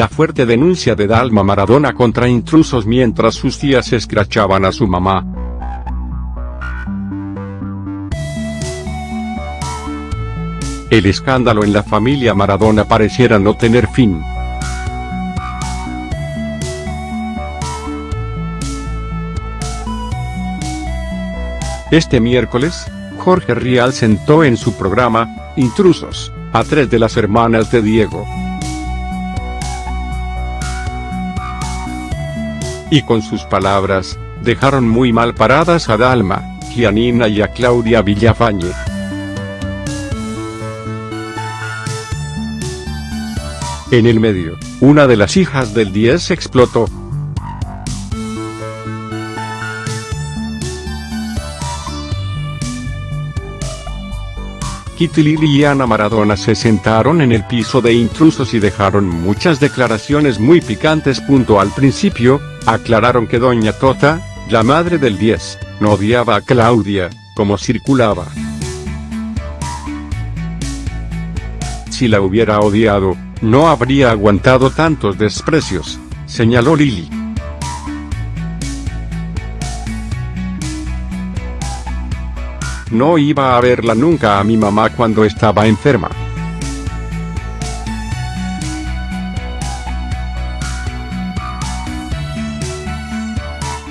la fuerte denuncia de Dalma Maradona contra intrusos mientras sus tías escrachaban a su mamá. El escándalo en la familia Maradona pareciera no tener fin. Este miércoles, Jorge Rial sentó en su programa, Intrusos, a tres de las hermanas de Diego. Y con sus palabras, dejaron muy mal paradas a Dalma, Gianina y a Claudia Villafañe. En el medio, una de las hijas del 10 explotó. Kitty y Ana Maradona se sentaron en el piso de intrusos y dejaron muchas declaraciones muy picantes. Al principio, aclararon que Doña Tota, la madre del 10, no odiaba a Claudia, como circulaba. Si la hubiera odiado, no habría aguantado tantos desprecios, señaló Lili. No iba a verla nunca a mi mamá cuando estaba enferma.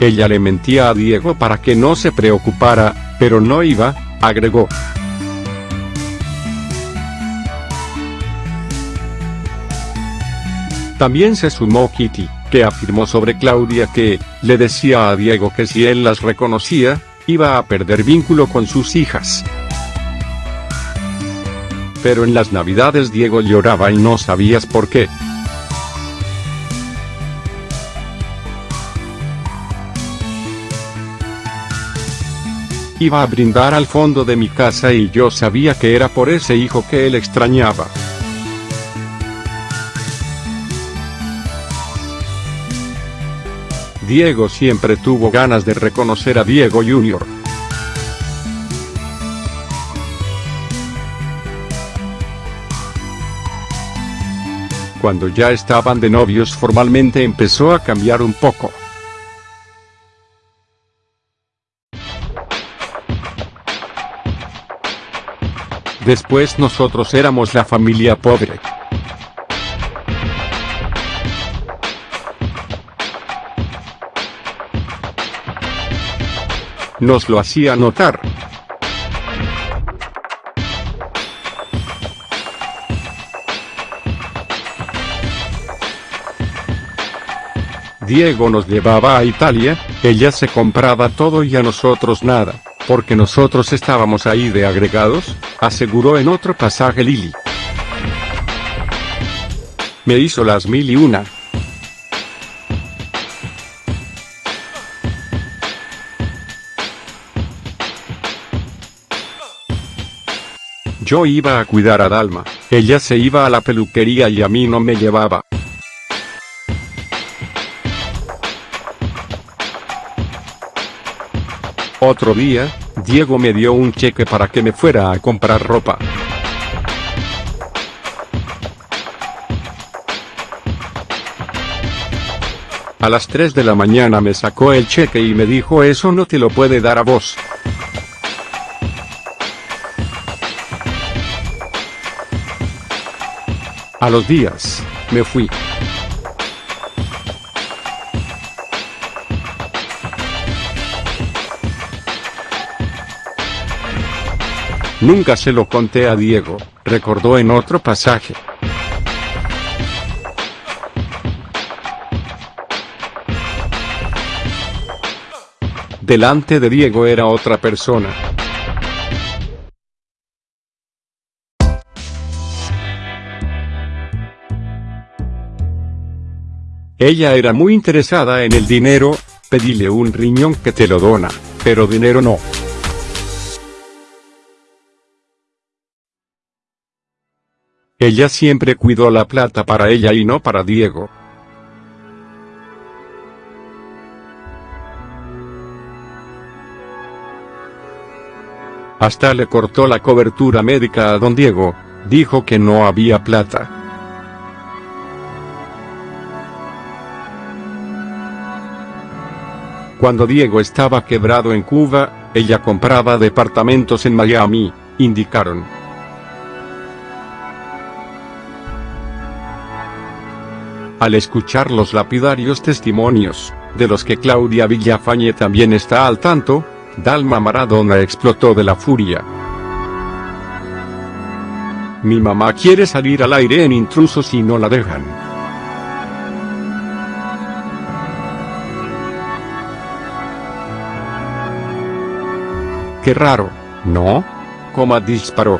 Ella le mentía a Diego para que no se preocupara, pero no iba, agregó. También se sumó Kitty, que afirmó sobre Claudia que, le decía a Diego que si él las reconocía, iba a perder vínculo con sus hijas. Pero en las navidades Diego lloraba y no sabías por qué. Iba a brindar al fondo de mi casa y yo sabía que era por ese hijo que él extrañaba. Diego siempre tuvo ganas de reconocer a Diego Jr. Cuando ya estaban de novios formalmente empezó a cambiar un poco. Después nosotros éramos la familia pobre. Nos lo hacía notar. Diego nos llevaba a Italia, ella se compraba todo y a nosotros nada, porque nosotros estábamos ahí de agregados, aseguró en otro pasaje Lili. Me hizo las mil y una, Yo iba a cuidar a Dalma, ella se iba a la peluquería y a mí no me llevaba. Otro día, Diego me dio un cheque para que me fuera a comprar ropa. A las 3 de la mañana me sacó el cheque y me dijo eso no te lo puede dar a vos. A los días, me fui. Nunca se lo conté a Diego, recordó en otro pasaje. Delante de Diego era otra persona. Ella era muy interesada en el dinero, pedile un riñón que te lo dona, pero dinero no. Ella siempre cuidó la plata para ella y no para Diego. Hasta le cortó la cobertura médica a don Diego, dijo que no había plata. Cuando Diego estaba quebrado en Cuba, ella compraba departamentos en Miami, indicaron. Al escuchar los lapidarios testimonios, de los que Claudia Villafañe también está al tanto, Dalma Maradona explotó de la furia. Mi mamá quiere salir al aire en intrusos y no la dejan. Qué raro, ¿no? Coma disparó.